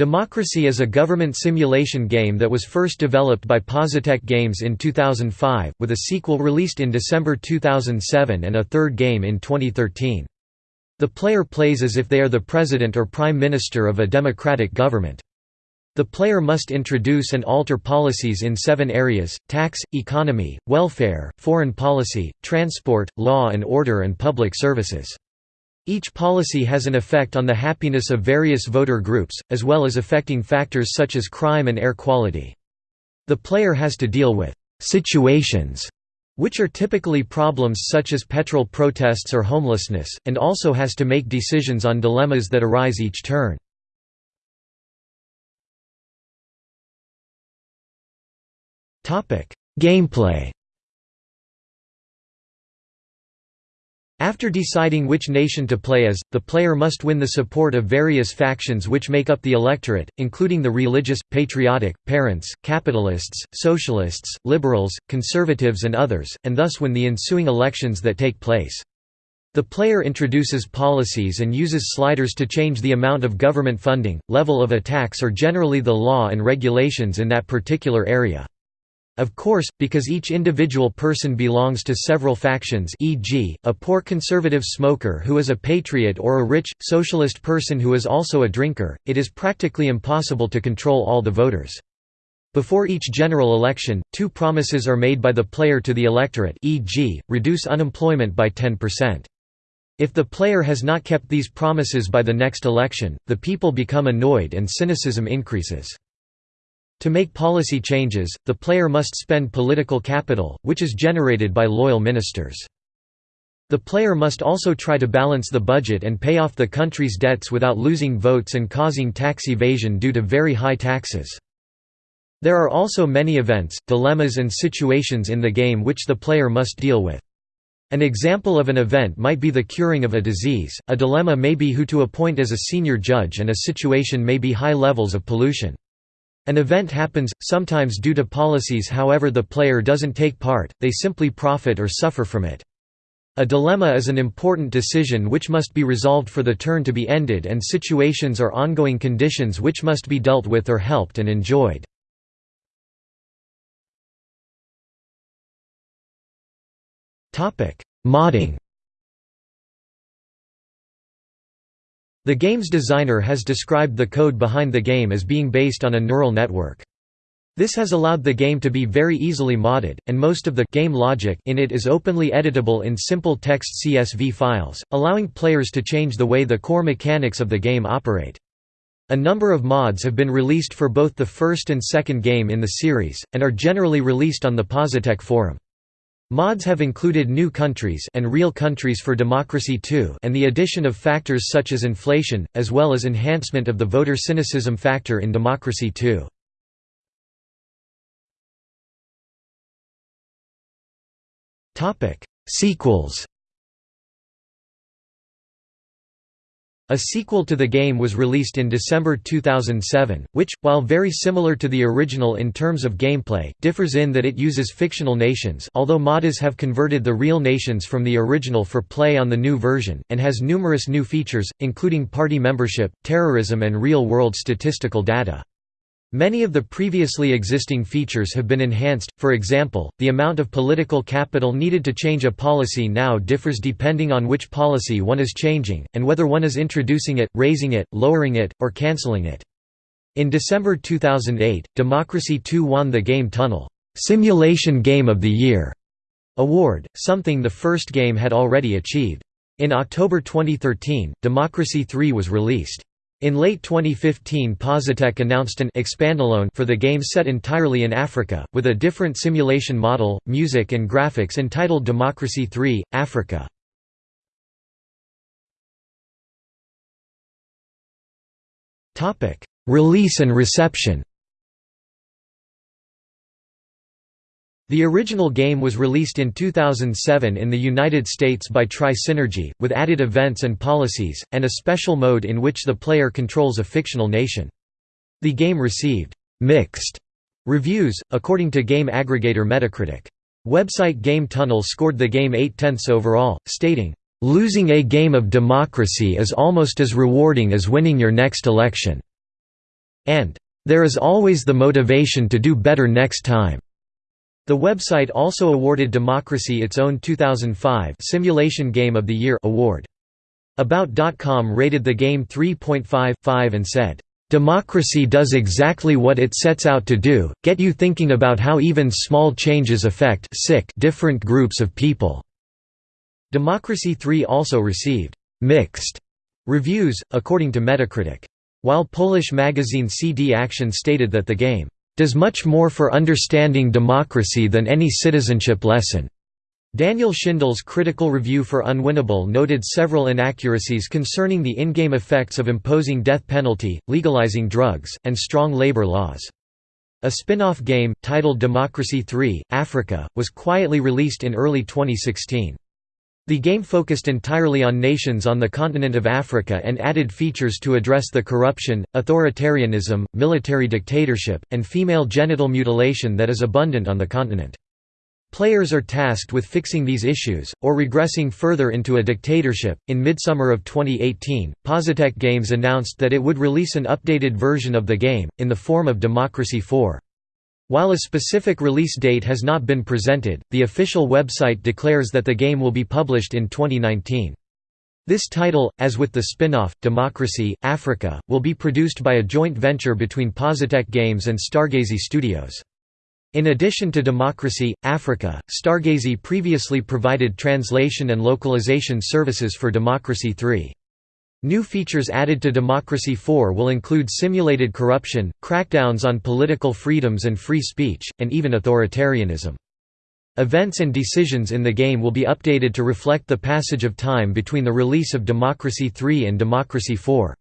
Democracy is a government simulation game that was first developed by Positech Games in 2005, with a sequel released in December 2007 and a third game in 2013. The player plays as if they are the president or prime minister of a democratic government. The player must introduce and alter policies in seven areas, tax, economy, welfare, foreign policy, transport, law and order and public services. Each policy has an effect on the happiness of various voter groups, as well as affecting factors such as crime and air quality. The player has to deal with «situations» which are typically problems such as petrol protests or homelessness, and also has to make decisions on dilemmas that arise each turn. Gameplay After deciding which nation to play as, the player must win the support of various factions which make up the electorate, including the religious, patriotic, parents, capitalists, socialists, liberals, conservatives and others, and thus win the ensuing elections that take place. The player introduces policies and uses sliders to change the amount of government funding, level of attacks or generally the law and regulations in that particular area. Of course, because each individual person belongs to several factions e.g., a poor conservative smoker who is a patriot or a rich, socialist person who is also a drinker, it is practically impossible to control all the voters. Before each general election, two promises are made by the player to the electorate e.g., reduce unemployment by 10%. If the player has not kept these promises by the next election, the people become annoyed and cynicism increases. To make policy changes, the player must spend political capital, which is generated by loyal ministers. The player must also try to balance the budget and pay off the country's debts without losing votes and causing tax evasion due to very high taxes. There are also many events, dilemmas and situations in the game which the player must deal with. An example of an event might be the curing of a disease, a dilemma may be who to appoint as a senior judge and a situation may be high levels of pollution. An event happens, sometimes due to policies however the player doesn't take part, they simply profit or suffer from it. A dilemma is an important decision which must be resolved for the turn to be ended and situations or ongoing conditions which must be dealt with or helped and enjoyed. Modding The game's designer has described the code behind the game as being based on a neural network. This has allowed the game to be very easily modded, and most of the game logic in it is openly editable in simple text CSV files, allowing players to change the way the core mechanics of the game operate. A number of mods have been released for both the first and second game in the series, and are generally released on the Positech forum. Mods have included new countries and real countries for Democracy 2 and the addition of factors such as inflation, as well as enhancement of the voter cynicism factor in Democracy 2. Sequels A sequel to the game was released in December 2007, which, while very similar to the original in terms of gameplay, differs in that it uses fictional nations although modders have converted the real nations from the original for play on the new version, and has numerous new features, including party membership, terrorism and real-world statistical data. Many of the previously existing features have been enhanced, for example, the amount of political capital needed to change a policy now differs depending on which policy one is changing, and whether one is introducing it, raising it, lowering it, or cancelling it. In December 2008, Democracy 2 won the Game Tunnel Simulation Game of the Year award, something the first game had already achieved. In October 2013, Democracy 3 was released. In late 2015 Positech announced an expandalone for the game set entirely in Africa, with a different simulation model, music and graphics entitled Democracy 3, Africa. Release and reception The original game was released in 2007 in the United States by Tri-Synergy, with added events and policies, and a special mode in which the player controls a fictional nation. The game received «mixed» reviews, according to game aggregator Metacritic. Website Game Tunnel scored the game 8 tenths overall, stating, "...losing a game of democracy is almost as rewarding as winning your next election." and "...there is always the motivation to do better next time." The website also awarded Democracy its own 2005 Simulation Game of the Year award. About.com rated the game 3.5/5 and said, "Democracy does exactly what it sets out to do, get you thinking about how even small changes affect different groups of people." Democracy 3 also received mixed reviews, according to Metacritic. While Polish magazine CD Action stated that the game does much more for understanding democracy than any citizenship lesson. Daniel Schindel's critical review for Unwinnable noted several inaccuracies concerning the in-game effects of imposing death penalty, legalizing drugs, and strong labor laws. A spin-off game, titled Democracy 3, Africa, was quietly released in early 2016. The game focused entirely on nations on the continent of Africa and added features to address the corruption, authoritarianism, military dictatorship, and female genital mutilation that is abundant on the continent. Players are tasked with fixing these issues, or regressing further into a dictatorship. In midsummer of 2018, Positech Games announced that it would release an updated version of the game, in the form of Democracy 4. While a specific release date has not been presented, the official website declares that the game will be published in 2019. This title, as with the spin-off, Democracy, Africa, will be produced by a joint venture between Positech Games and Stargazy Studios. In addition to Democracy, Africa, Stargazy previously provided translation and localization services for Democracy 3. New features added to Democracy 4 will include simulated corruption, crackdowns on political freedoms and free speech, and even authoritarianism. Events and decisions in the game will be updated to reflect the passage of time between the release of Democracy 3 and Democracy 4.